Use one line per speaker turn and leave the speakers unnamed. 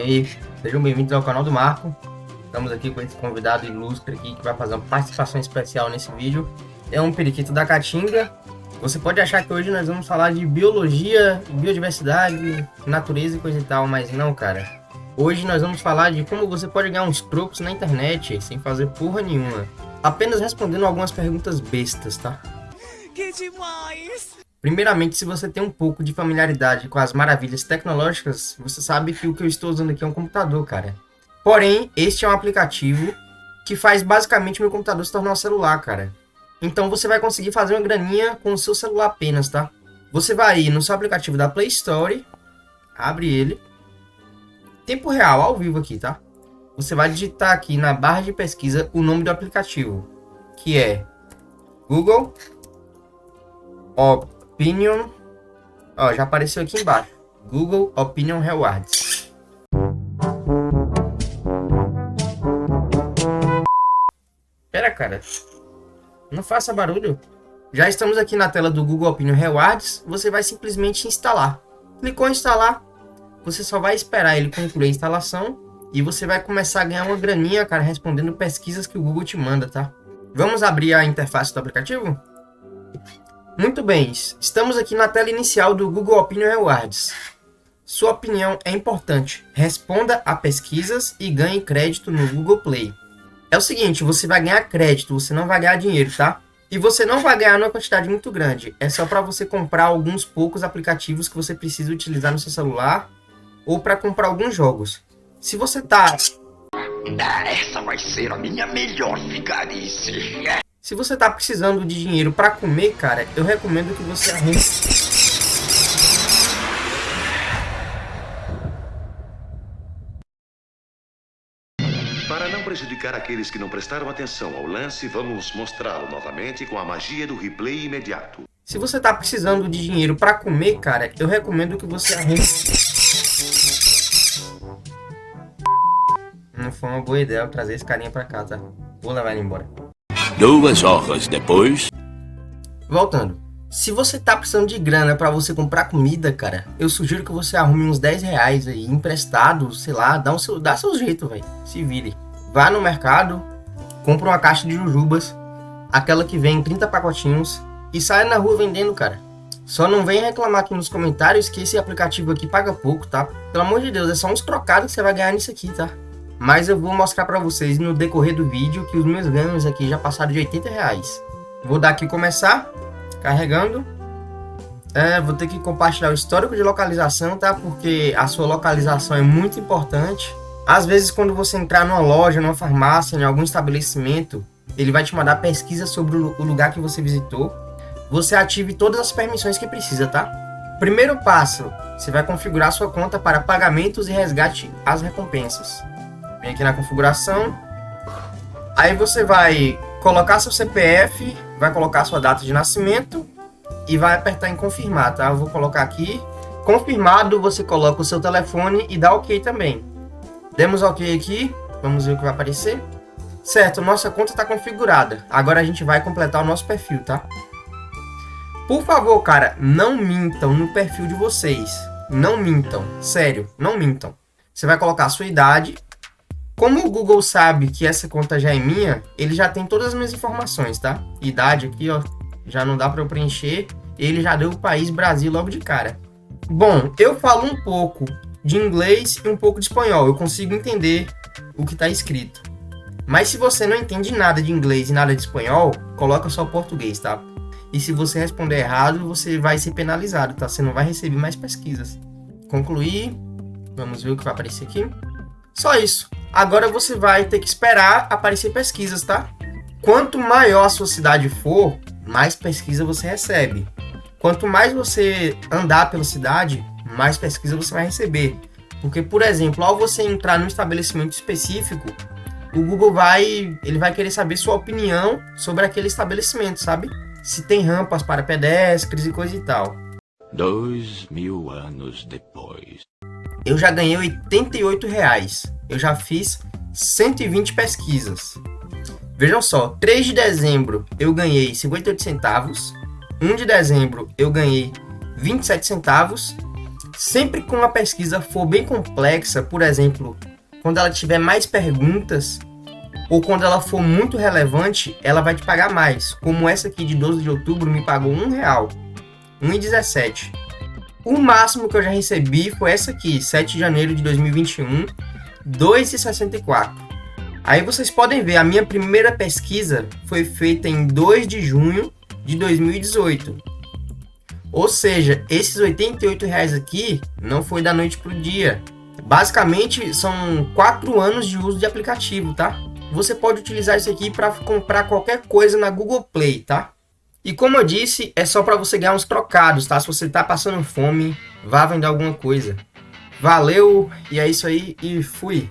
Aí, sejam bem-vindos ao canal do Marco. Estamos aqui com esse convidado ilustre aqui que vai fazer uma participação especial nesse vídeo. É um periquito da Caatinga. Você pode achar que hoje nós vamos falar de biologia, biodiversidade, natureza e coisa e tal, mas não, cara. Hoje nós vamos falar de como você pode ganhar uns trocos na internet sem fazer porra nenhuma. Apenas respondendo algumas perguntas bestas, tá? Que demais! Primeiramente, se você tem um pouco de familiaridade com as maravilhas tecnológicas, você sabe que o que eu estou usando aqui é um computador, cara. Porém, este é um aplicativo que faz basicamente meu computador se tornar um celular, cara. Então você vai conseguir fazer uma graninha com o seu celular apenas, tá? Você vai ir no seu aplicativo da Play Store, abre ele, tempo real, ao vivo aqui, tá? Você vai digitar aqui na barra de pesquisa o nome do aplicativo, que é Google Opinion. Ó, já apareceu aqui embaixo. Google Opinion Rewards. Pera, cara. Não faça barulho. Já estamos aqui na tela do Google Opinion Rewards. Você vai simplesmente instalar. Clicou em instalar. Você só vai esperar ele concluir a instalação. E você vai começar a ganhar uma graninha, cara, respondendo pesquisas que o Google te manda, tá? Vamos abrir a interface do aplicativo? Muito bem, estamos aqui na tela inicial do Google Opinion Rewards. Sua opinião é importante. Responda a pesquisas e ganhe crédito no Google Play. É o seguinte, você vai ganhar crédito, você não vai ganhar dinheiro, tá? E você não vai ganhar numa quantidade muito grande. É só para você comprar alguns poucos aplicativos que você precisa utilizar no seu celular ou para comprar alguns jogos. Se você tá...
Ah, essa vai ser a minha melhor vigarice.
Se você tá precisando de dinheiro para comer, cara, eu recomendo que você arrume...
Para não prejudicar aqueles que não prestaram atenção ao lance, vamos mostrá-lo novamente com a magia do replay imediato.
Se você tá precisando de dinheiro para comer, cara, eu recomendo que você arrume... Não foi uma boa ideia eu trazer esse carinha pra cá, tá? Vou levar ele embora.
Duas horas depois...
Voltando. Se você tá precisando de grana para você comprar comida, cara, eu sugiro que você arrume uns 10 reais aí, emprestado, sei lá, dá, um seu, dá seu jeito, velho. Se vire. Vá no mercado, compra uma caixa de jujubas, aquela que vem 30 pacotinhos, e saia na rua vendendo, cara. Só não venha reclamar aqui nos comentários que esse aplicativo aqui paga pouco, tá? Pelo amor de Deus, é só uns trocados que você vai ganhar nisso aqui, tá? Mas eu vou mostrar para vocês no decorrer do vídeo que os meus ganhos aqui já passaram de 80 reais. Vou dar aqui começar, carregando. É, vou ter que compartilhar o histórico de localização, tá? Porque a sua localização é muito importante. Às vezes quando você entrar numa loja, numa farmácia, em algum estabelecimento, ele vai te mandar pesquisa sobre o lugar que você visitou. Você ative todas as permissões que precisa, tá? Primeiro passo, você vai configurar sua conta para pagamentos e resgate as recompensas. Vem aqui na configuração. Aí você vai colocar seu CPF, vai colocar sua data de nascimento e vai apertar em confirmar, tá? Eu vou colocar aqui. Confirmado, você coloca o seu telefone e dá OK também. Demos OK aqui, vamos ver o que vai aparecer. Certo, nossa conta está configurada. Agora a gente vai completar o nosso perfil, tá? Por favor, cara, não mintam no perfil de vocês. Não mintam, sério, não mintam. Você vai colocar a sua idade, como o Google sabe que essa conta já é minha, ele já tem todas as minhas informações, tá? Idade aqui, ó, já não dá para eu preencher. Ele já deu o país Brasil logo de cara. Bom, eu falo um pouco de inglês e um pouco de espanhol. Eu consigo entender o que está escrito. Mas se você não entende nada de inglês e nada de espanhol, coloca só português, tá? E se você responder errado, você vai ser penalizado, tá? Você não vai receber mais pesquisas. Concluir. Vamos ver o que vai aparecer aqui. Só isso. Agora você vai ter que esperar aparecer pesquisas, tá? Quanto maior a sua cidade for, mais pesquisa você recebe. Quanto mais você andar pela cidade, mais pesquisa você vai receber. Porque, por exemplo, ao você entrar num estabelecimento específico, o Google vai, ele vai querer saber sua opinião sobre aquele estabelecimento, sabe? Se tem rampas para pedestres e coisa e tal.
Dois mil anos depois.
Eu já ganhei 88 reais eu já fiz 120 pesquisas. Vejam só, 3 de dezembro eu ganhei 58 centavos, 1 de dezembro eu ganhei 27 centavos, Sempre que uma pesquisa for bem complexa, por exemplo, quando ela tiver mais perguntas, ou quando ela for muito relevante, ela vai te pagar mais. Como essa aqui de 12 de outubro me pagou um real, 1,17. O máximo que eu já recebi foi essa aqui, 7 de janeiro de 2021, 2,64. Aí vocês podem ver, a minha primeira pesquisa foi feita em 2 de junho de 2018. Ou seja, esses 88 reais aqui não foi da noite pro dia. Basicamente, são 4 anos de uso de aplicativo, tá? Você pode utilizar isso aqui para comprar qualquer coisa na Google Play, tá? E como eu disse, é só para você ganhar uns trocados, tá? Se você tá passando fome, vá vender alguma coisa. Valeu, e é isso aí, e fui!